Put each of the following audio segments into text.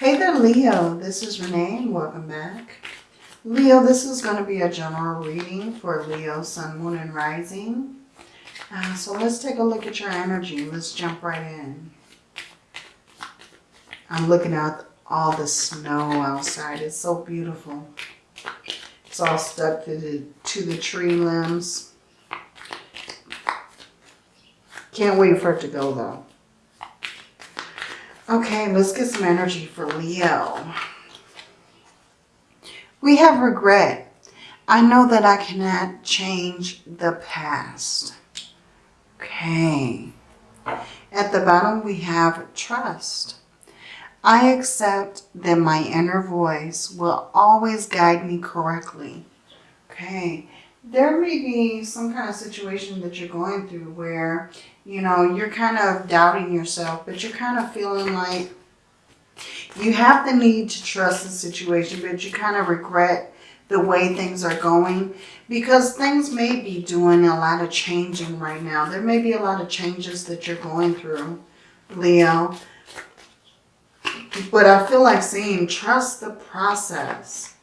Hey there, Leo. This is Renee. Welcome back. Leo, this is going to be a general reading for Leo, Sun, Moon, and Rising. Uh, so let's take a look at your energy. Let's jump right in. I'm looking at all the snow outside. It's so beautiful. It's all stuck to the, to the tree limbs. Can't wait for it to go though. Okay, let's get some energy for Leo. We have regret. I know that I cannot change the past. Okay. At the bottom, we have trust. I accept that my inner voice will always guide me correctly. Okay. There may be some kind of situation that you're going through where you know, you're kind of doubting yourself, but you're kind of feeling like you have the need to trust the situation, but you kind of regret the way things are going because things may be doing a lot of changing right now. There may be a lot of changes that you're going through, Leo. But I feel like saying trust the process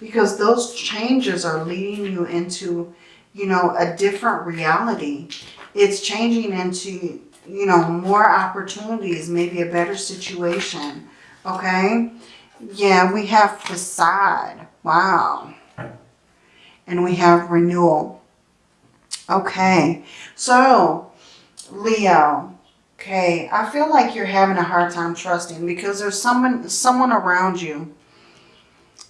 because those changes are leading you into, you know, a different reality it's changing into, you know, more opportunities, maybe a better situation. Okay. Yeah, we have facade. Wow. And we have renewal. Okay. So, Leo. Okay. I feel like you're having a hard time trusting because there's someone, someone around you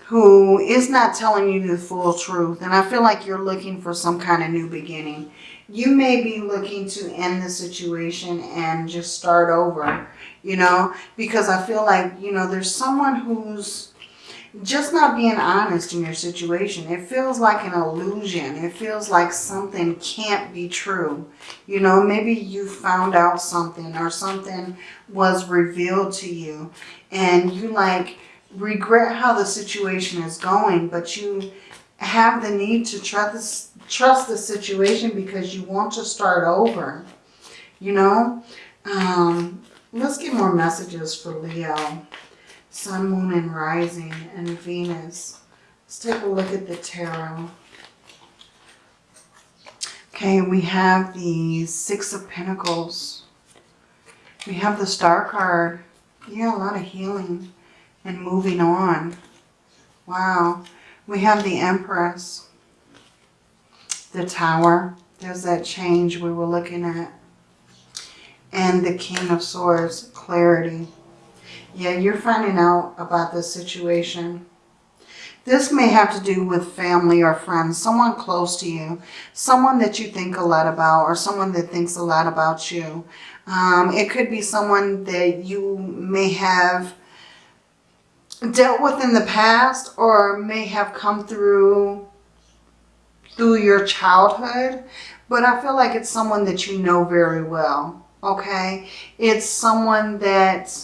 who is not telling you the full truth. And I feel like you're looking for some kind of new beginning you may be looking to end the situation and just start over, you know, because I feel like, you know, there's someone who's just not being honest in your situation. It feels like an illusion. It feels like something can't be true. You know, maybe you found out something or something was revealed to you and you like regret how the situation is going, but you have the need to trust trust the situation because you want to start over. You know, um, let's get more messages for Leo. Sun, Moon, and Rising, and Venus. Let's take a look at the tarot. Okay, we have the Six of Pentacles. We have the Star card. Yeah, a lot of healing and moving on. Wow. We have the Empress the Tower. There's that change we were looking at. And the King of Swords, clarity. Yeah, you're finding out about this situation. This may have to do with family or friends, someone close to you, someone that you think a lot about or someone that thinks a lot about you. Um, it could be someone that you may have dealt with in the past or may have come through through your childhood, but I feel like it's someone that you know very well, okay? It's someone that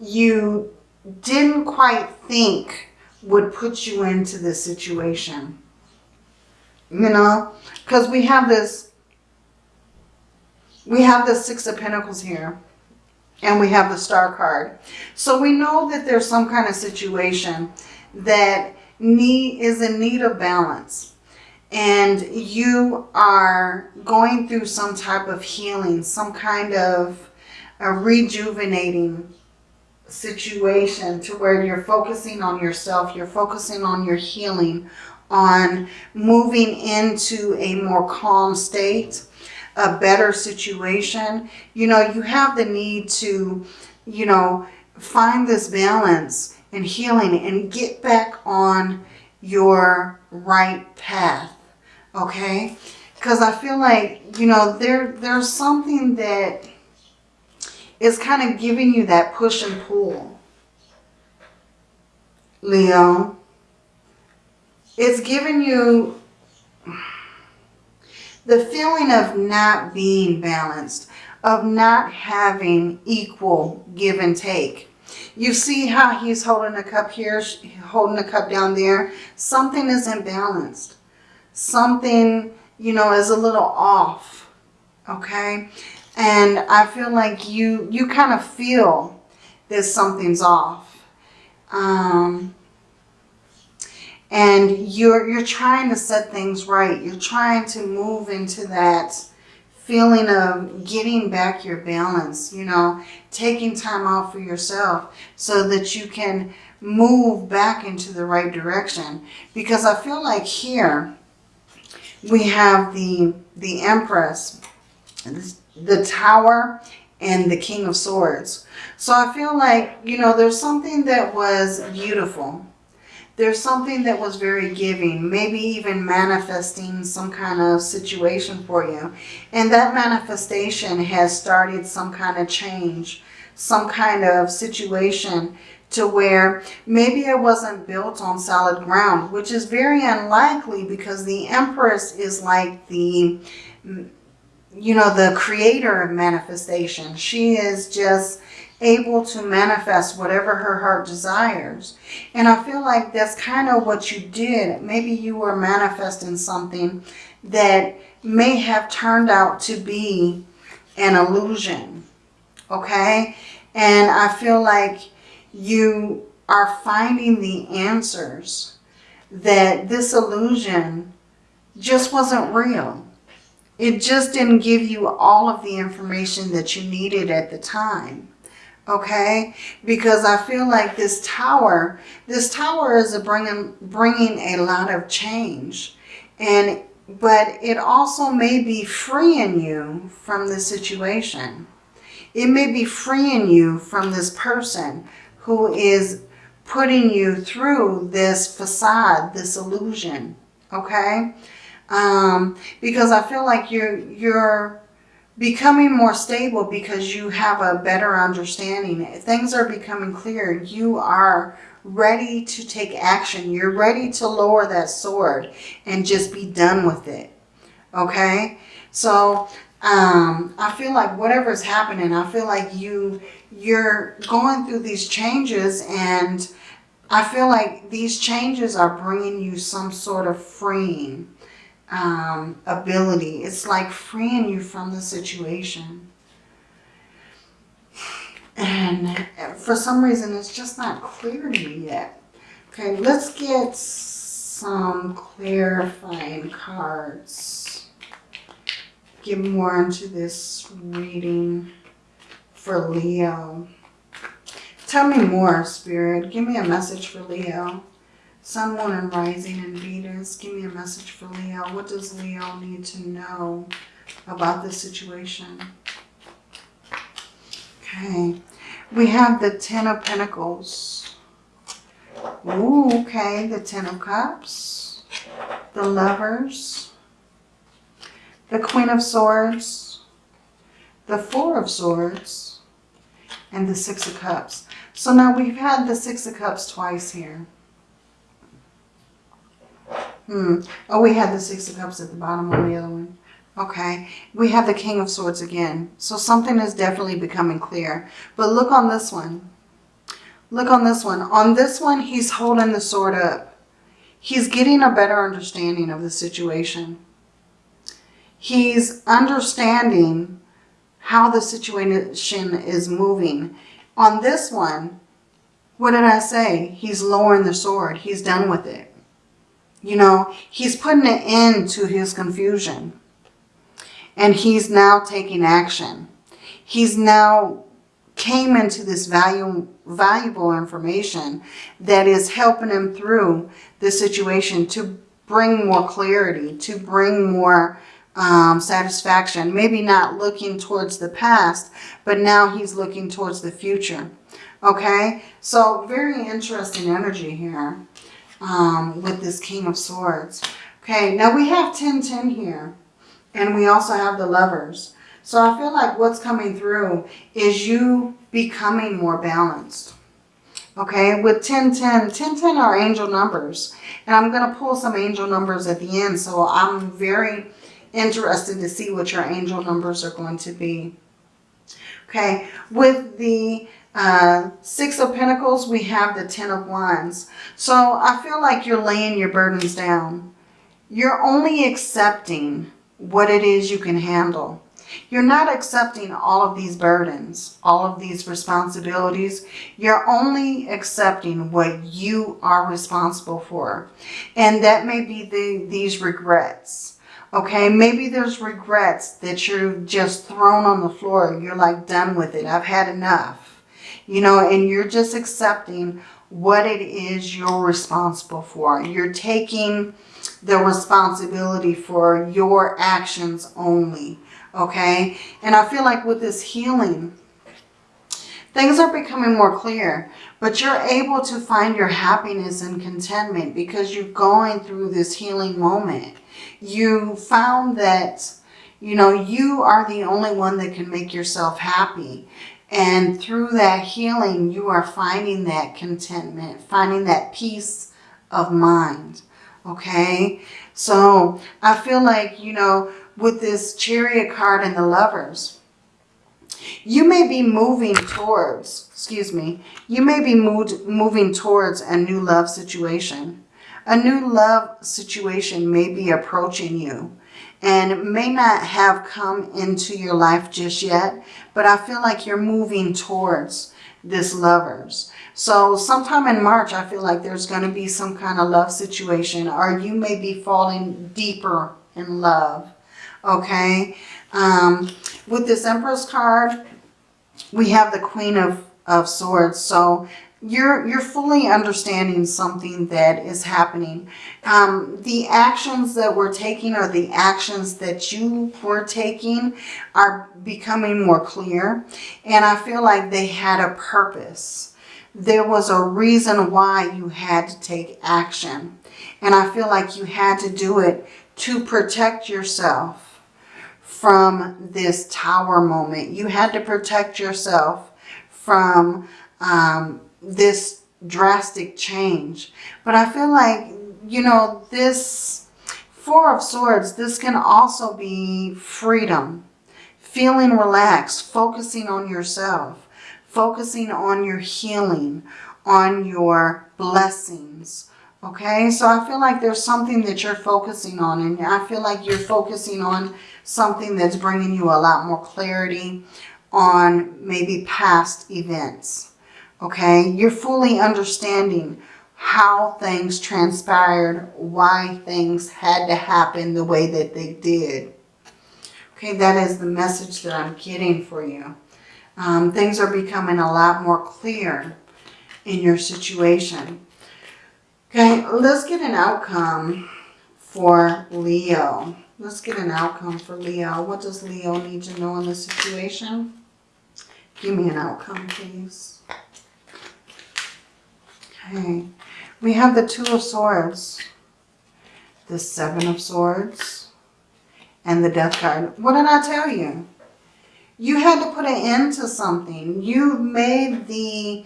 you didn't quite think would put you into this situation, you know? Because we have this, we have the Six of Pentacles here and we have the star card. So we know that there's some kind of situation that need is in need of balance and you are going through some type of healing, some kind of a rejuvenating situation to where you're focusing on yourself, you're focusing on your healing, on moving into a more calm state, a better situation. You know, you have the need to, you know, find this balance and healing and get back on your right path okay? Because I feel like, you know, there there's something that is kind of giving you that push and pull. Leo. It's giving you the feeling of not being balanced, of not having equal give and take. You see how he's holding a cup here, holding a cup down there? Something is imbalanced something, you know, is a little off, okay? And I feel like you, you kind of feel that something's off. Um, and you're you're trying to set things right. You're trying to move into that feeling of getting back your balance, you know, taking time out for yourself so that you can move back into the right direction. Because I feel like here we have the the Empress, the Tower, and the King of Swords. So I feel like, you know, there's something that was beautiful there's something that was very giving, maybe even manifesting some kind of situation for you. And that manifestation has started some kind of change, some kind of situation to where maybe it wasn't built on solid ground, which is very unlikely because the Empress is like the, you know, the creator of manifestation. She is just able to manifest whatever her heart desires. And I feel like that's kind of what you did. Maybe you were manifesting something that may have turned out to be an illusion. Okay? And I feel like you are finding the answers that this illusion just wasn't real. It just didn't give you all of the information that you needed at the time okay? Because i feel like this tower this tower is a bringing bringing a lot of change. And but it also may be freeing you from the situation. It may be freeing you from this person who is putting you through this facade this illusion okay? Um because i feel like you're you're becoming more stable because you have a better understanding. Things are becoming clear. You are ready to take action. You're ready to lower that sword and just be done with it. Okay? So, um, I feel like whatever is happening, I feel like you, you're going through these changes and I feel like these changes are bringing you some sort of freeing um, ability. It's like freeing you from the situation. And for some reason, it's just not clear to me yet. Okay, let's get some clarifying cards. Get more into this reading for Leo. Tell me more, Spirit. Give me a message for Leo. Sun, Moon, and Rising in Venus. Give me a message for Leo. What does Leo need to know about this situation? Okay. We have the Ten of Pentacles. Ooh, okay. The Ten of Cups. The Lovers. The Queen of Swords. The Four of Swords. And the Six of Cups. So now we've had the Six of Cups twice here. Hmm. Oh, we had the Six of Cups at the bottom on the other one. Okay. We have the King of Swords again. So something is definitely becoming clear. But look on this one. Look on this one. On this one, he's holding the sword up. He's getting a better understanding of the situation. He's understanding how the situation is moving. On this one, what did I say? He's lowering the sword. He's done with it. You know, he's putting an end to his confusion. And he's now taking action. He's now came into this value, valuable information that is helping him through the situation to bring more clarity, to bring more um, satisfaction. Maybe not looking towards the past, but now he's looking towards the future. Okay, so very interesting energy here um, with this King of Swords. Okay, now we have 1010 here. And we also have the lovers. So I feel like what's coming through is you becoming more balanced. Okay, with 1010, 1010 are angel numbers. And I'm going to pull some angel numbers at the end. So I'm very interested to see what your angel numbers are going to be. Okay, with the uh, Six of Pentacles, we have the Ten of Wands. So I feel like you're laying your burdens down. You're only accepting what it is you can handle. You're not accepting all of these burdens, all of these responsibilities. You're only accepting what you are responsible for. And that may be the, these regrets. Okay, maybe there's regrets that you're just thrown on the floor. You're like done with it. I've had enough. You know, and you're just accepting what it is you're responsible for. You're taking the responsibility for your actions only. Okay. And I feel like with this healing, things are becoming more clear, but you're able to find your happiness and contentment because you're going through this healing moment. You found that, you know, you are the only one that can make yourself happy. And through that healing, you are finding that contentment, finding that peace of mind. Okay. So I feel like, you know, with this chariot card and the lovers, you may be moving towards, excuse me, you may be moved, moving towards a new love situation. A new love situation may be approaching you and may not have come into your life just yet, but I feel like you're moving towards this lovers. So sometime in March, I feel like there's going to be some kind of love situation or you may be falling deeper in love. Okay. Um, with this Empress card, we have the Queen of, of Swords. So you're you're fully understanding something that is happening. Um, the actions that we're taking or the actions that you were taking are becoming more clear. And I feel like they had a purpose. There was a reason why you had to take action. And I feel like you had to do it to protect yourself from this tower moment. You had to protect yourself from um, this drastic change. But I feel like, you know, this Four of Swords, this can also be freedom, feeling relaxed, focusing on yourself, focusing on your healing, on your blessings. Okay, so I feel like there's something that you're focusing on and I feel like you're focusing on something that's bringing you a lot more clarity on maybe past events. Okay, you're fully understanding how things transpired, why things had to happen the way that they did. Okay, that is the message that I'm getting for you. Um, things are becoming a lot more clear in your situation. Okay, let's get an outcome for Leo. Let's get an outcome for Leo. What does Leo need to know in this situation? Give me an outcome, please. Okay, we have the Two of Swords, the Seven of Swords, and the Death card. What did I tell you? You had to put an end to something. You made the,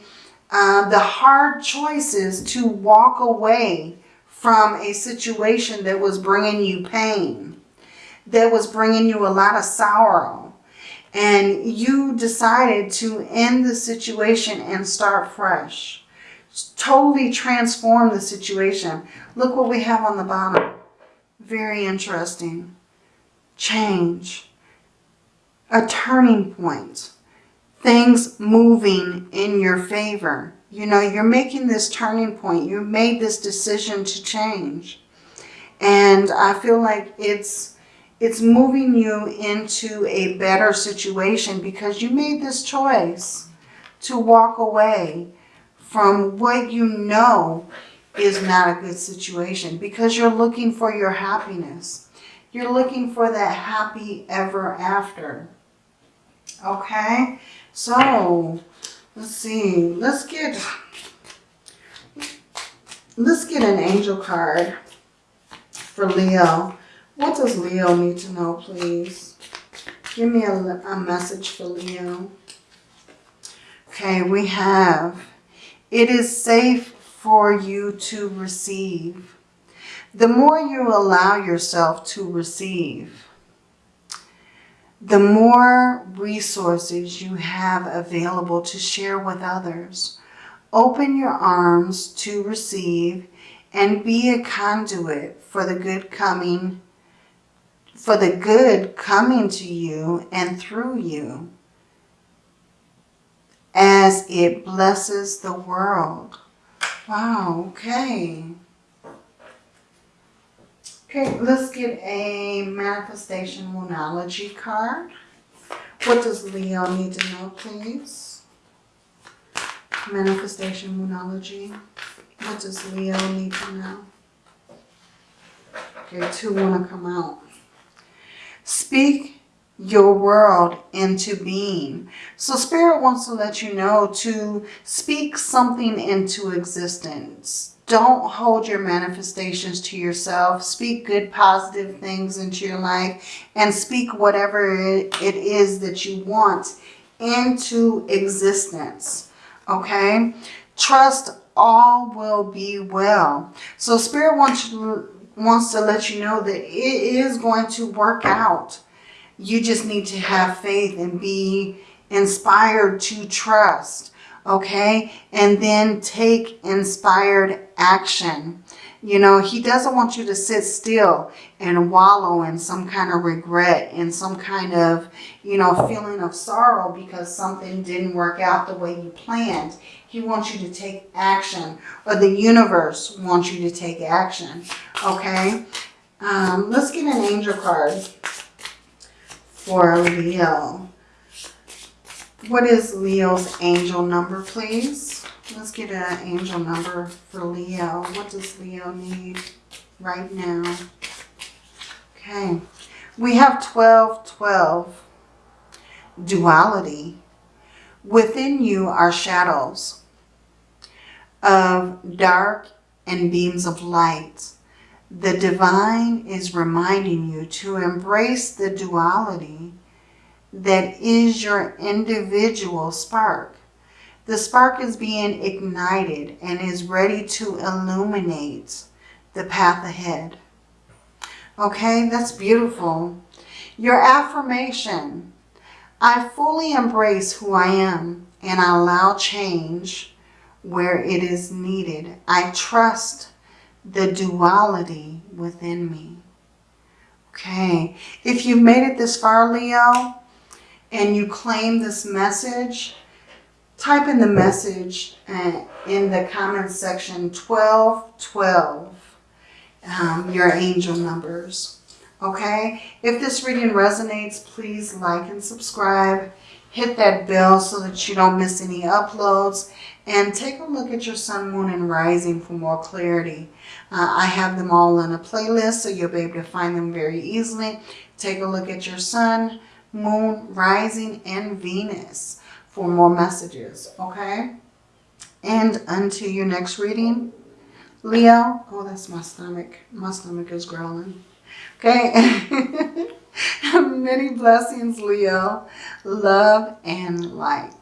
uh, the hard choices to walk away from a situation that was bringing you pain, that was bringing you a lot of sorrow. And you decided to end the situation and start fresh totally transform the situation. Look what we have on the bottom. Very interesting. Change. A turning point. Things moving in your favor. You know, you're making this turning point. You made this decision to change. And I feel like it's it's moving you into a better situation because you made this choice to walk away from what you know is not a good situation because you're looking for your happiness. You're looking for that happy ever after. Okay? So, let's see. Let's get let's get an angel card for Leo. What does Leo need to know, please? Give me a, a message for Leo. Okay, we have it is safe for you to receive. The more you allow yourself to receive, the more resources you have available to share with others. Open your arms to receive and be a conduit for the good coming for the good coming to you and through you as it blesses the world. Wow, okay. Okay, let's get a manifestation moonology card. What does Leo need to know, please? Manifestation moonology. What does Leo need to know? Okay, two want to come out. Speak your world into being. So Spirit wants to let you know to speak something into existence. Don't hold your manifestations to yourself. Speak good, positive things into your life and speak whatever it is that you want into existence. Okay? Trust all will be well. So Spirit wants, wants to let you know that it is going to work out. You just need to have faith and be inspired to trust okay? And then take inspired action. You know, he doesn't want you to sit still and wallow in some kind of regret and some kind of, you know, feeling of sorrow because something didn't work out the way you planned. He wants you to take action or the universe wants you to take action, okay? Um, let's get an angel card for Leo. What is Leo's angel number, please? Let's get an angel number for Leo. What does Leo need right now? Okay. We have 1212. Duality. Within you are shadows of dark and beams of light. The divine is reminding you to embrace the duality that is your individual spark. The spark is being ignited and is ready to illuminate the path ahead. Okay, that's beautiful. Your affirmation. I fully embrace who I am and I allow change where it is needed. I trust the duality within me. Okay, if you've made it this far, Leo, and you claim this message, type in the message uh, in the comment section 1212, um, your angel numbers. Okay, if this reading resonates, please like and subscribe. Hit that bell so that you don't miss any uploads. And take a look at your sun, moon, and rising for more clarity. Uh, I have them all in a playlist, so you'll be able to find them very easily. Take a look at your sun, moon, rising, and Venus for more messages, okay? And until your next reading, Leo, oh, that's my stomach. My stomach is growling. Okay? Many blessings, Leo. Love and light.